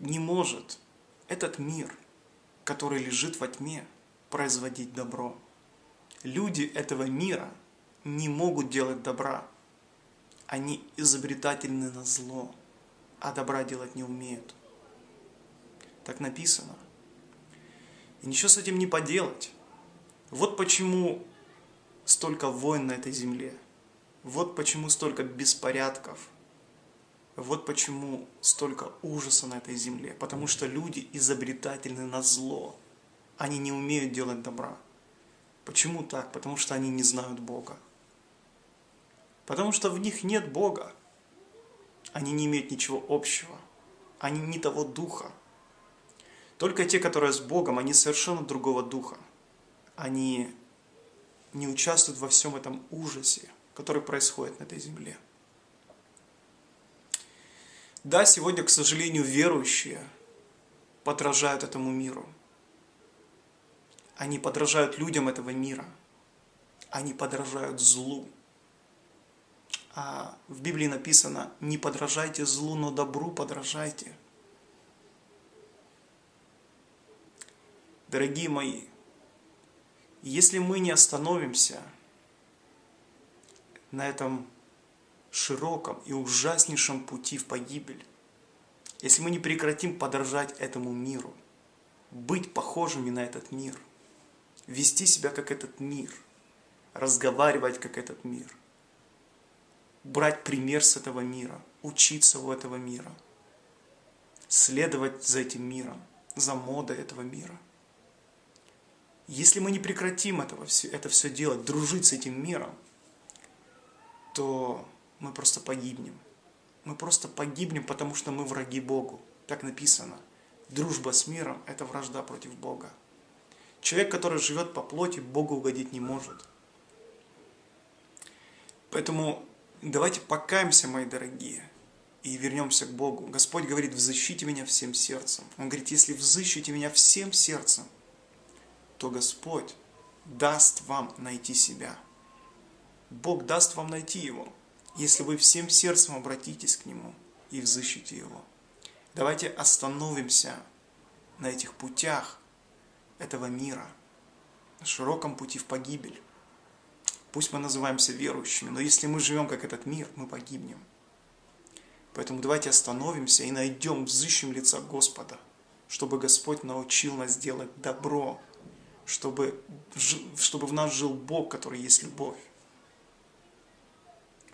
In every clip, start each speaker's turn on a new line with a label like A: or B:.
A: не может этот мир, который лежит во тьме, производить добро. Люди этого мира не могут делать добра. Они изобретательны на зло, а добра делать не умеют. Так написано. И ничего с этим не поделать. Вот почему столько войн на этой земле. Вот почему столько беспорядков. Вот почему столько ужаса на этой земле. Потому что люди изобретательны на зло. Они не умеют делать добра. Почему так? Потому что они не знают Бога. Потому что в них нет Бога. Они не имеют ничего общего. Они не того духа. Только те, которые с Богом, они совершенно другого духа. Они не участвуют во всем этом ужасе, который происходит на этой земле. Да, сегодня, к сожалению, верующие подражают этому миру. Они подражают людям этого мира. Они подражают злу. А в Библии написано, не подражайте злу, но добру подражайте. Дорогие мои, если мы не остановимся на этом широком и ужаснейшем пути в погибель, если мы не прекратим подражать этому миру, быть похожими на этот мир, вести себя как этот мир, разговаривать как этот мир, брать пример с этого мира, учиться у этого мира, следовать за этим миром, за модой этого мира – если мы не прекратим этого, это все делать, дружить с этим миром, то мы просто погибнем. Мы просто погибнем, потому что мы враги Богу. Так написано. Дружба с миром – это вражда против Бога. Человек, который живет по плоти, Богу угодить не может. Поэтому давайте покаемся, мои дорогие, и вернемся к Богу. Господь говорит, взыщите меня всем сердцем. Он говорит, если взыщите меня всем сердцем, то Господь даст вам найти себя. Бог даст вам найти Его, если вы всем сердцем обратитесь к Нему и взыщите Его. Давайте остановимся на этих путях этого мира, на широком пути в погибель. Пусть мы называемся верующими, но если мы живем как этот мир, мы погибнем. Поэтому давайте остановимся и найдем, взыщем лица Господа, чтобы Господь научил нас делать добро, чтобы, чтобы в нас жил Бог, который есть любовь.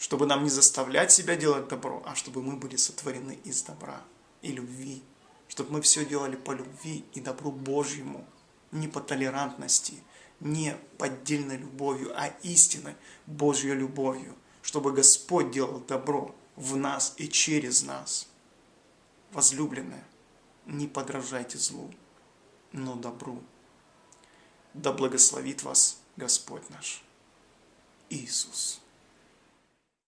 A: Чтобы нам не заставлять себя делать добро, а чтобы мы были сотворены из добра и любви. Чтобы мы все делали по любви и добру Божьему, не по толерантности, не поддельной любовью, а истинной Божьей любовью. Чтобы Господь делал добро в нас и через нас. Возлюбленные, не подражайте злу, но добру. Да благословит вас Господь наш Иисус.